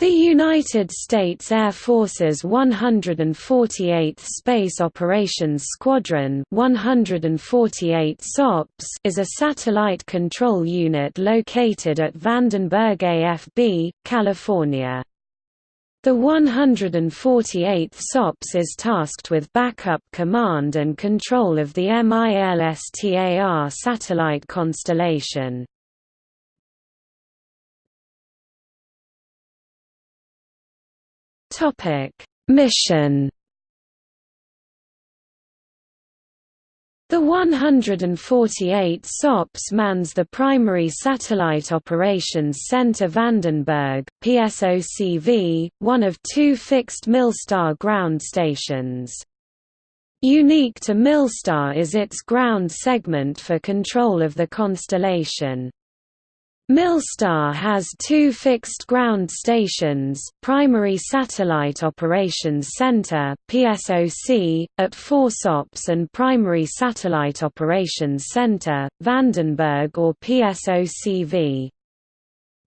The United States Air Force's 148th Space Operations Squadron 148 SOPS is a satellite control unit located at Vandenberg AFB, California. The 148th SOPS is tasked with backup command and control of the MILSTAR satellite constellation. Topic: Mission The 148 SOPS mans the primary Satellite Operations Center Vandenberg PSOCV, one of two fixed Milstar ground stations. Unique to Milstar is its ground segment for control of the constellation. Milstar has two fixed ground stations, Primary Satellite Operations Center (PSOC) at four SOPs and Primary Satellite Operations Center, Vandenberg or PSOCV.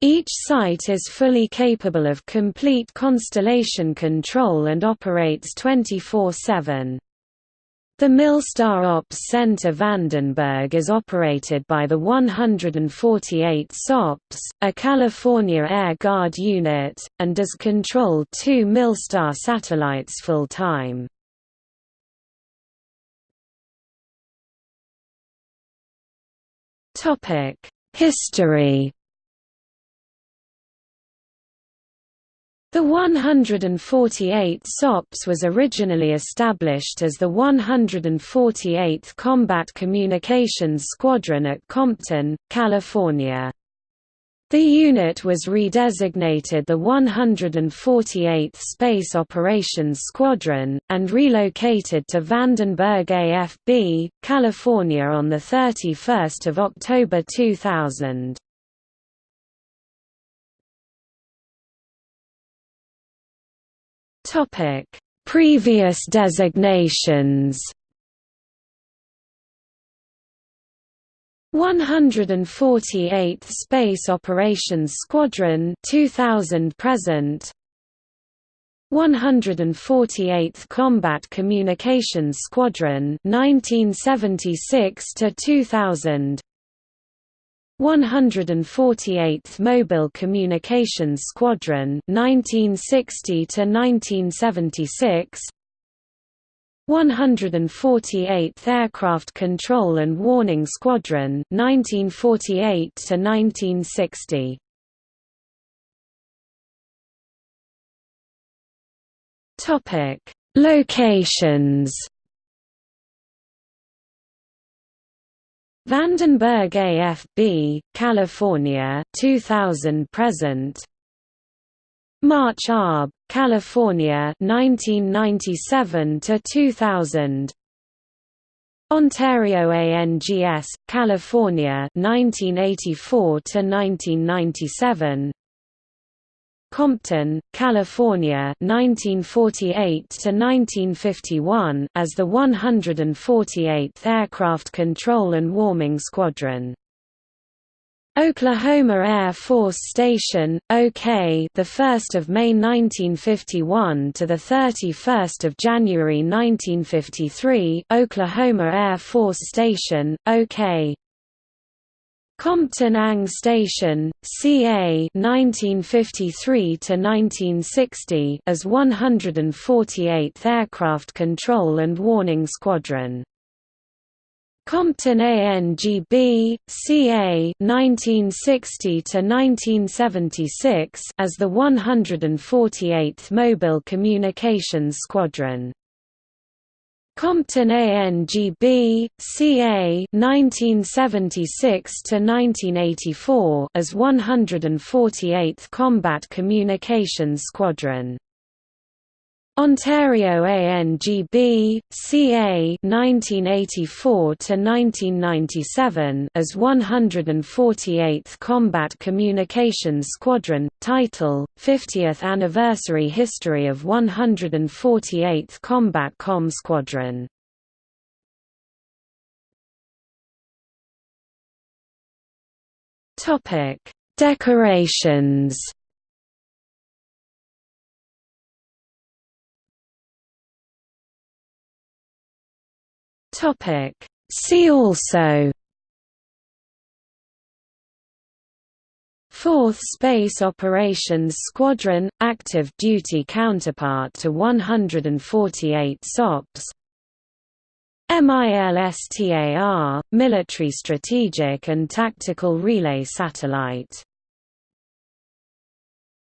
Each site is fully capable of complete constellation control and operates 24/7. The Milstar Ops Center Vandenberg is operated by the 148 SOPS, a California Air Guard unit, and does control two Milstar satellites full-time. History The 148 SOPS was originally established as the 148th Combat Communications Squadron at Compton, California. The unit was redesignated the 148th Space Operations Squadron, and relocated to Vandenberg AFB, California on 31 October 2000. Topic: Previous designations. 148th Space Operations Squadron 2000 present. 148th Combat Communications Squadron 1976 to 2000 148th Mobile Communications Squadron 1960 to 1976 148th Aircraft Control and Warning Squadron 1948 to 1960 Topic Locations Vandenberg AFB, California 2000 present. March Arb, California 1997 to 2000 Ontario ANGS, California 1984 to 1997 Compton, California 1948 to 1951 as the 148th Aircraft Control and Warning Squadron. Oklahoma Air Force Station, OK, the 1st of May 1951 to the 31st of January 1953, Oklahoma Air Force Station, OK. Compton Ang Station, CA 1953 to 1960 as 148th Aircraft Control and Warning Squadron. Compton ANGB, CA 1960 to 1976 as the 148th Mobile Communications Squadron. Compton ANGB, CA 1976 to 1984 as 148th Combat Communications Squadron. Ontario ANGB, CA 1984 to 1997 as 148th Combat Communications Squadron title 50th Anniversary History of 148th Combat Com Squadron. Decorations Topic. See also. 4th Space Operations Squadron – active duty counterpart to 148 SOPs MILSTAR – military strategic and tactical relay satellite